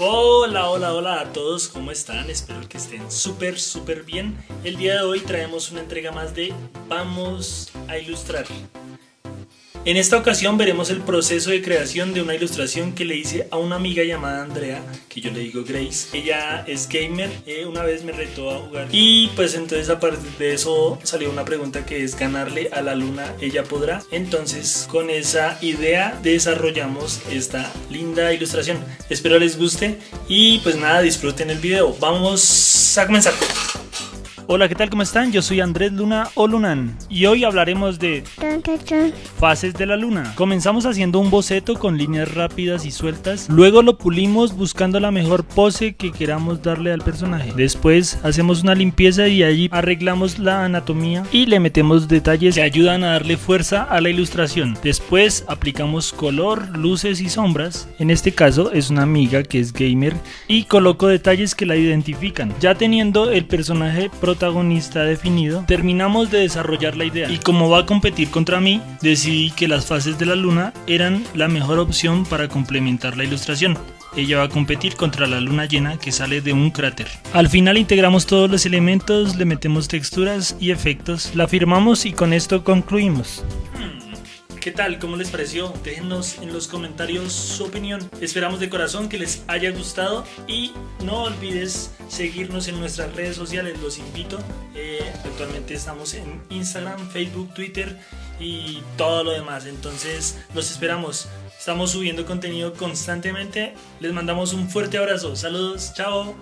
Hola, hola, hola a todos, ¿cómo están? Espero que estén súper, súper bien. El día de hoy traemos una entrega más de Vamos a ilustrar. En esta ocasión veremos el proceso de creación de una ilustración que le hice a una amiga llamada Andrea, que yo le digo Grace. Ella es gamer, eh, una vez me retó a jugar y pues entonces a partir de eso salió una pregunta que es ganarle a la luna, ella podrá. Entonces con esa idea desarrollamos esta linda ilustración. Espero les guste y pues nada, disfruten el video. Vamos a comenzar. Hola, ¿qué tal? ¿Cómo están? Yo soy Andrés Luna o Lunan y hoy hablaremos de fases de la luna. Comenzamos haciendo un boceto con líneas rápidas y sueltas, luego lo pulimos buscando la mejor pose que queramos darle al personaje. Después hacemos una limpieza y allí arreglamos la anatomía y le metemos detalles que ayudan a darle fuerza a la ilustración. Después aplicamos color, luces y sombras. En este caso es una amiga que es gamer y coloco detalles que la identifican. Ya teniendo el personaje protagonista definido, terminamos de desarrollar la idea y como va a competir contra mí, decidí que las fases de la luna eran la mejor opción para complementar la ilustración. Ella va a competir contra la luna llena que sale de un cráter. Al final integramos todos los elementos, le metemos texturas y efectos, la firmamos y con esto concluimos. ¿Qué tal? ¿Cómo les pareció? Déjenos en los comentarios su opinión. Esperamos de corazón que les haya gustado y no olvides seguirnos en nuestras redes sociales. Los invito. Eh, actualmente estamos en Instagram, Facebook, Twitter y todo lo demás. Entonces los esperamos. Estamos subiendo contenido constantemente. Les mandamos un fuerte abrazo. Saludos. Chao.